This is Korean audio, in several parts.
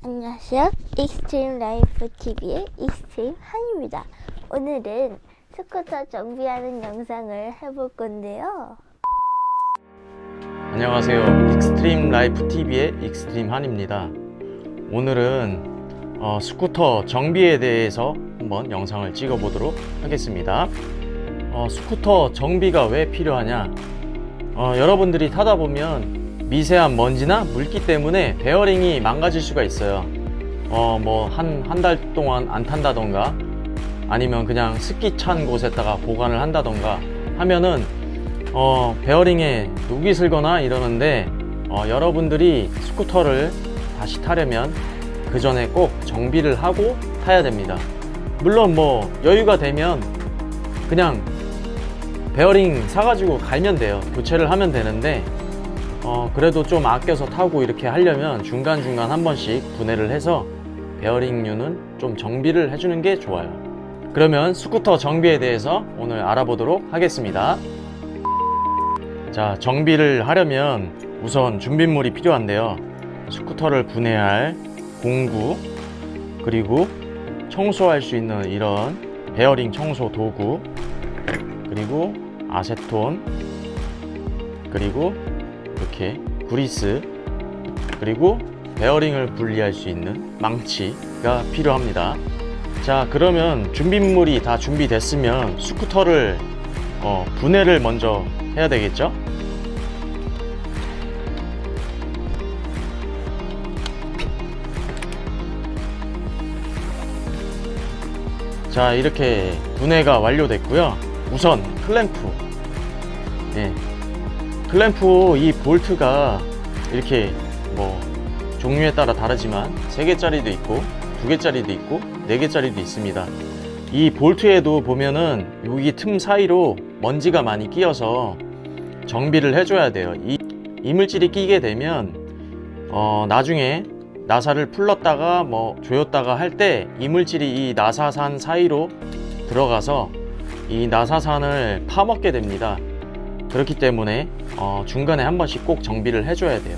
안녕하세요. Extreme Life TV의 Extreme 한입니다. 오늘은 스쿠터 정비하는 영상을 해볼 건데요. 안녕하세요 Extreme Life TV의 Extreme 한입니다 오늘은 어, 스쿠터 정비에 대해서 한번 영상을 찍어 보도록 하겠습니다 어, 스쿠터 정비가 왜 필요하냐 어, 여러분들이 타다 보면 미세한 먼지나 물기 때문에 베어링이 망가질 수가 있어요. 어, 뭐 한 한 달 동안 안 탄다던가 아니면 그냥 습기 찬 곳에다가 보관을 한다던가 하면은 어, 베어링에 녹이 슬거나 이러는데 어, 여러분들이 스쿠터를 다시 타려면 그 전에 꼭 정비를 하고 타야 됩니다. 물론 뭐 여유가 되면 그냥 베어링 사가지고 갈면 돼요. 교체를 하면 되는데 어, 그래도 좀 아껴서 타고 이렇게 하려면 중간중간 한 번씩 분해를 해서 베어링류는 좀 정비를 해주는 게 좋아요. 그러면 스쿠터 정비에 대해서 오늘 알아보도록 하겠습니다. 자 정비를 하려면 우선 준비물이 필요한데요. 스쿠터를 분해할 공구 그리고 청소할 수 있는 이런 베어링 청소 도구 그리고 아세톤 그리고 이렇게 구리스 그리고 베어링을 분리할 수 있는 망치가 필요합니다. 자 그러면 준비물이 다 준비됐으면 스쿠터를 어, 분해를 먼저 해야 되겠죠? 자 이렇게 분해가 완료됐고요. 우선 클램프. 예. 클램프 이 볼트가 이렇게 뭐 종류에 따라 다르지만 3개짜리도 있고 2개짜리도 있고 4개짜리도 있습니다. 이 볼트에도 보면은 여기 틈 사이로 먼지가 많이 끼어서 정비를 해줘야 돼요. 이 이물질이 끼게 되면 어, 나중에 나사를 풀렀다가 뭐 조였다가 할 때 이물질이 이 나사산 사이로 들어가서 이 나사산을 파먹게 됩니다 그렇기 때문에 어, 중간에 한 번씩 꼭 정비를 해줘야 돼요.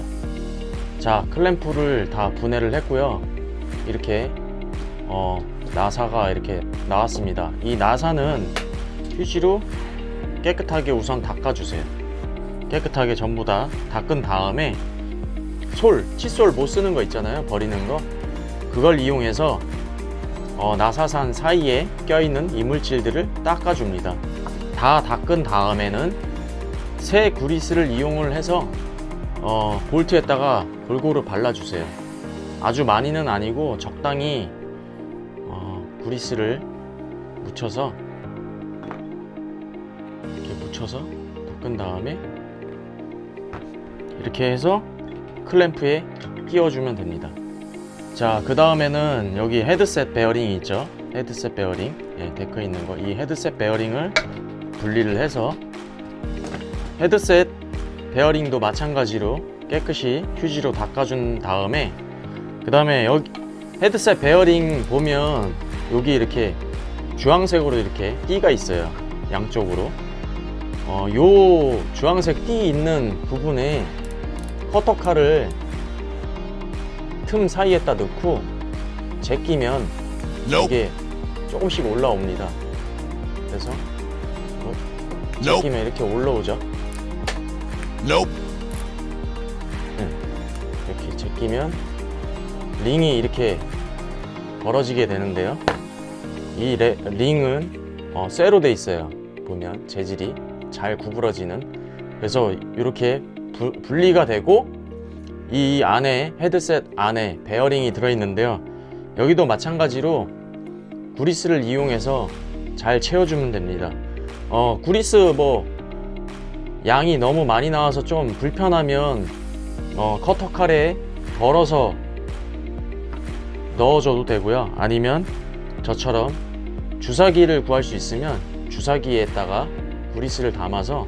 자 클램프를 다 분해를 했고요. 이렇게 어, 나사가 이렇게 나왔습니다. 이 나사는 휴지로 깨끗하게 우선 닦아주세요. 깨끗하게 전부 다 닦은 다음에 솔, 칫솔 못 쓰는 거 있잖아요. 버리는 거. 그걸 이용해서 어, 나사산 사이에 껴있는 이물질들을 닦아줍니다. 다 닦은 다음에는 새 구리스를 이용을 해서 어, 볼트에다가 골고루 발라주세요. 아주 많이는 아니고 적당히 어, 구리스를 묻혀서 이렇게 묻혀서 닦은 다음에 이렇게 해서 클램프에 끼워주면 됩니다. 자 그 다음에는 여기 헤드셋 베어링이 있죠? 헤드셋 베어링. 예, 데크 있는 거. 이 헤드셋 베어링을 분리를 해서 헤드셋 베어링도 마찬가지로 깨끗이 휴지로 닦아준 다음에 그 다음에 여기 헤드셋 베어링 보면 여기 이렇게 주황색으로 이렇게 띠가 있어요 양쪽으로. 어, 요 주황색 띠 있는 부분에 커터칼을 틈 사이에다 넣고 제끼면 이게 조금씩 올라옵니다. 그래서 어, 제끼면 이렇게 올라오죠 네, 이렇게 제끼면 링이 이렇게 벌어지게 되는데요. 이 레, 링은 어, 쇠로 돼 있어요. 보면 재질이 잘 구부러지는. 그래서 이렇게 부, 분리가 되고 이 안에 헤드셋 안에 베어링이 들어있는데요. 여기도 마찬가지로 구리스를 이용해서 잘 채워주면 됩니다. 어, 구리스 뭐 양이 너무 많이 나와서 좀 불편하면 어, 커터 칼에 덜어서 넣어줘도 되고요. 아니면 저처럼 주사기를 구할 수 있으면 주사기에다가 구리스를 담아서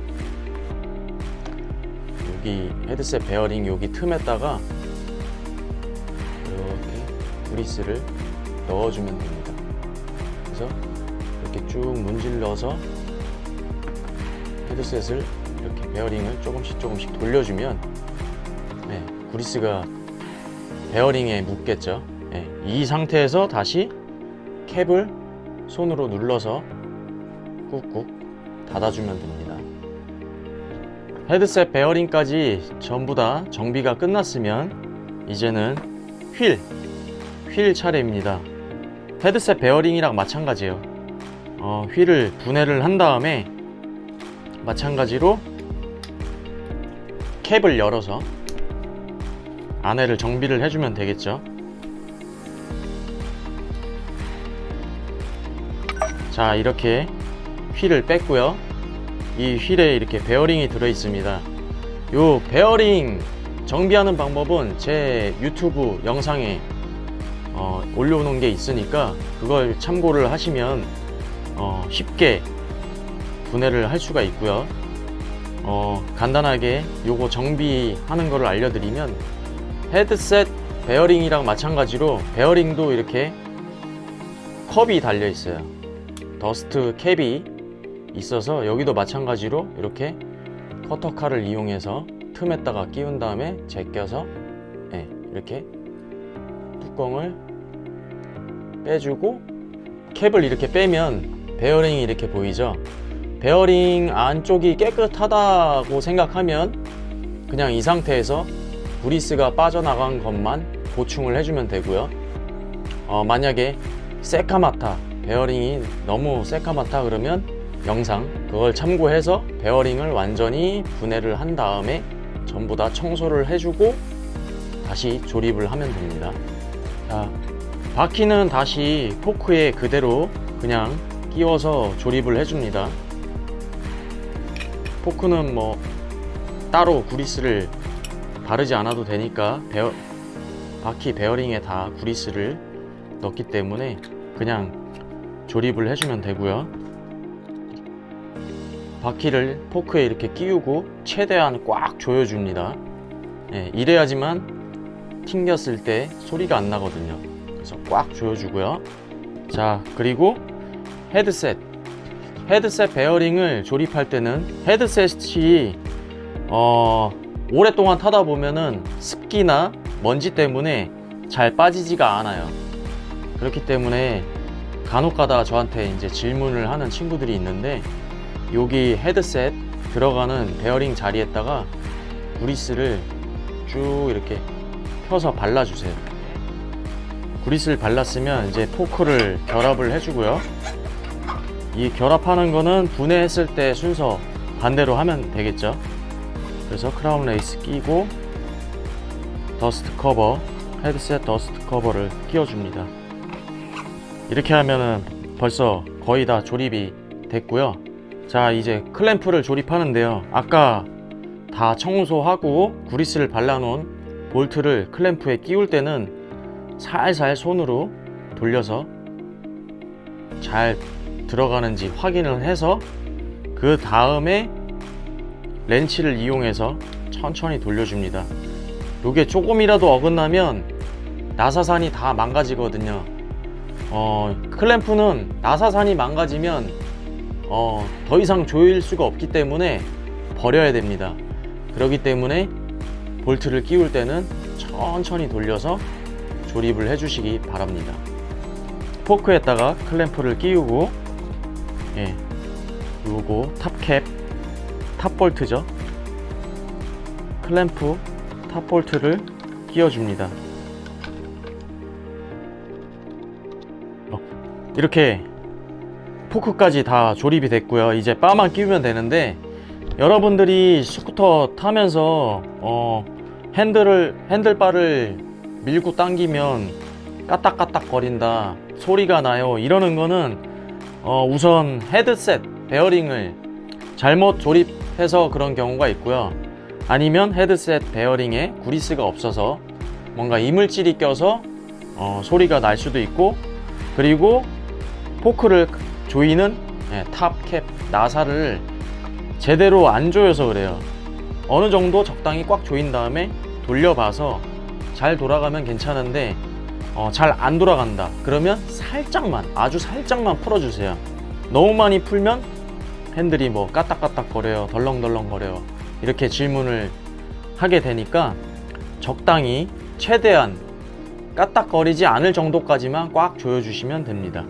여기 헤드셋 베어링 여기 틈에다가 이렇게 구리스를 넣어주면 됩니다. 그래서 이렇게 쭉 문질러서 헤드셋을 이렇게 베어링을 조금씩 조금씩 돌려주면 네, 구리스가 베어링에 묻겠죠. 예, 이 상태에서 다시 캡을 손으로 눌러서 꾹꾹 닫아주면 됩니다. 헤드셋 베어링까지 전부 다 정비가 끝났으면 이제는 휠, 휠 차례입니다. 헤드셋 베어링이랑 마찬가지예요. 어, 휠을 분해를 한 다음에 마찬가지로 캡을 열어서 안에를 정비를 해주면 되겠죠. 자, 이렇게 휠을 뺐고요. 이 휠에 이렇게 베어링이 들어 있습니다. 요 베어링 정비하는 방법은 제 유튜브 영상에 어, 올려놓은 게 있으니까 그걸 참고를 하시면 어, 쉽게 분해를 할 수가 있고요. 어, 간단하게 요거 정비하는 거를 알려드리면 헤드셋 베어링이랑 마찬가지로 베어링도 이렇게 캡이 달려 있어요. dust cap이 있어서 여기도 마찬가지로 이렇게 커터칼을 이용해서 틈에다가 끼운 다음에 제껴서 예, 이렇게 뚜껑을 빼주고 캡을 이렇게 빼면 베어링이 이렇게 보이죠 베어링 안쪽이 깨끗하다고 생각하면 그냥 이 상태에서 구리스가 빠져나간 것만 보충을 해주면 되고요. 어, 만약에 새카맣다 베어링이 너무 새카맣다 그러면 영상 그걸 참고해서 베어링을 완전히 분해를 한 다음에 전부 다 청소를 해주고 다시 조립을 하면 됩니다. 자, 바퀴는 다시 포크에 그대로 그냥 끼워서 조립을 해줍니다 포크는 뭐 따로 구리스를 바르지 않아도 되니까 베어, 바퀴 베어링에 다 구리스를 넣기 때문에 그냥 조립을 해주면 되고요. 바퀴를 포크에 이렇게 끼우고 최대한 꽉 조여줍니다. 예, 이래야지만 튕겼을 때 소리가 안 나거든요. 그래서 꽉 조여주고요. 자 그리고 헤드셋 헤드셋 베어링을 조립할 때는 헤드셋이 어, 오랫동안 타다 보면은 습기나 먼지 때문에 잘 빠지지가 않아요 그렇기 때문에 간혹 가다 저한테 이제 질문을 하는 친구들이 있는데 여기 헤드셋 들어가는 베어링 자리에다가 구리스를 쭉 이렇게 펴서 발라주세요. 구리스를 발랐으면 이제 포크를 결합을 해주고요. 이 결합하는 거는 분해했을 때 순서 반대로 하면 되겠죠. 그래서 crown race 끼고 dust cover, 헤드셋 dust cover를 끼워줍니다. 이렇게 하면은 벌써 거의 다 조립이 됐고요. 자 이제 클램프를 조립하는데요 아까 다 청소하고 구리스를 발라놓은 볼트를 클램프에 끼울 때는 살살 손으로 돌려서 잘 들어가는지 확인을 해서 그 다음에 렌치를 이용해서 천천히 돌려줍니다 이게 조금이라도 어긋나면 나사산이 다 망가지거든요 어, 클램프는 나사산이 망가지면 어, 더 이상 조일 수가 없기 때문에 버려야 됩니다. 그렇기 때문에 볼트를 끼울 때는 천천히 돌려서 조립을 해주시기 바랍니다. 포크에다가 클램프를 끼우고 예, 요거 top cap top bolt죠. 클램프 top bolt를 끼워줍니다. 어, 이렇게 포크까지 다 조립이 됐고요 이제 바만 끼우면 되는데 여러분들이 스쿠터 타면서 어, 핸들을 핸들바를 밀고 당기면 까딱까딱 거린다 소리가 나요 이러는 거는 어, 우선 헤드셋 베어링을 잘못 조립해서 그런 경우가 있고요. 아니면 헤드셋 베어링에 구리스가 없어서 뭔가 이물질이 껴서 어, 소리가 날 수도 있고 그리고 포크를 조이는 예, top cap 나사를 제대로 안 조여서 그래요. 어느 정도 적당히 꽉 조인 다음에 돌려봐서 잘 돌아가면 괜찮은데 어, 잘 안 돌아간다. 그러면 살짝만 아주 살짝만 풀어주세요. 너무 많이 풀면 핸들이 뭐 까딱까딱 거려요 덜렁덜렁 거려요. 이렇게 질문을 하게 되니까 적당히 최대한 까딱거리지 않을 정도까지만 꽉 조여주시면 됩니다.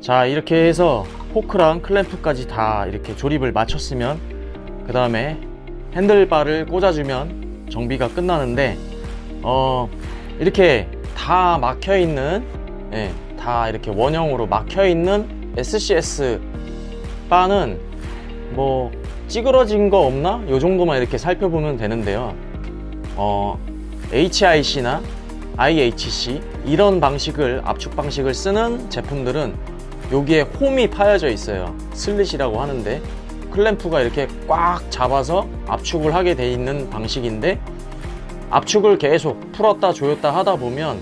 자 이렇게 해서 포크랑 클램프까지 다 이렇게 조립을 마쳤으면 그 다음에 핸들바를 꽂아주면 정비가 끝나는데 어 이렇게 다 막혀 있는 예, 다 이렇게 원형으로 막혀 있는 SCS 바는 뭐 찌그러진 거 없나? 요 정도만 이렇게 살펴보면 되는데요. 어, HIC나 IHC 이런 방식을 압축 방식을 쓰는 제품들은 여기에 홈이 파여져 있어요. 슬릿이라고 하는데 클램프가 이렇게 꽉 잡아서 압축을 하게 돼 있는 방식인데 압축을 계속 풀었다 조였다 하다 보면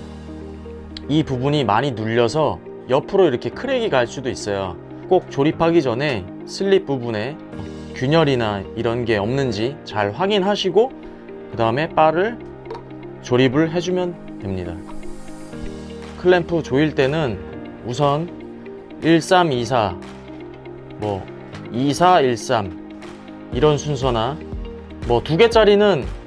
이 부분이 많이 눌려서 옆으로 이렇게 crack이 갈 수도 있어요. 꼭 조립하기 전에 슬릿 부분에 균열이나 이런 게 없는지 잘 확인하시고 그 다음에 바를 조립을 해주면 됩니다. 클램프 조일 때는 우선 1324, 뭐 2413 이런 순서나 뭐 두 개짜리는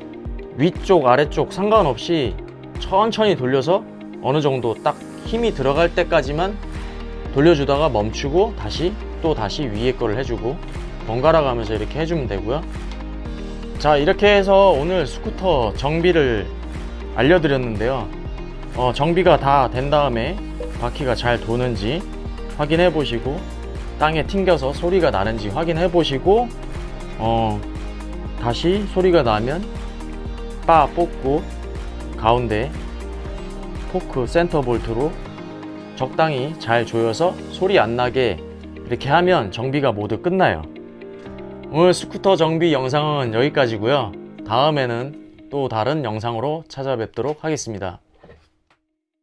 위쪽 아래쪽 상관없이 천천히 돌려서 어느 정도 딱 힘이 들어갈 때까지만 돌려주다가 멈추고 다시 또 다시 위에 거를 해주고 번갈아 가면서 이렇게 해주면 되고요. 자 이렇게 해서 오늘 스쿠터 정비를 알려드렸는데요. 어, 정비가 다 된 다음에 바퀴가 잘 도는지 확인해 보시고 땅에 튕겨서 소리가 나는지 확인해 보시고 어, 다시 소리가 나면 바 뽑고 가운데 포크 센터 볼트로 적당히 잘 조여서 소리 안 나게 이렇게 하면 정비가 모두 끝나요. 오늘 스쿠터 정비 영상은 여기까지고요. 다음에는 또 다른 영상으로 찾아뵙도록 하겠습니다.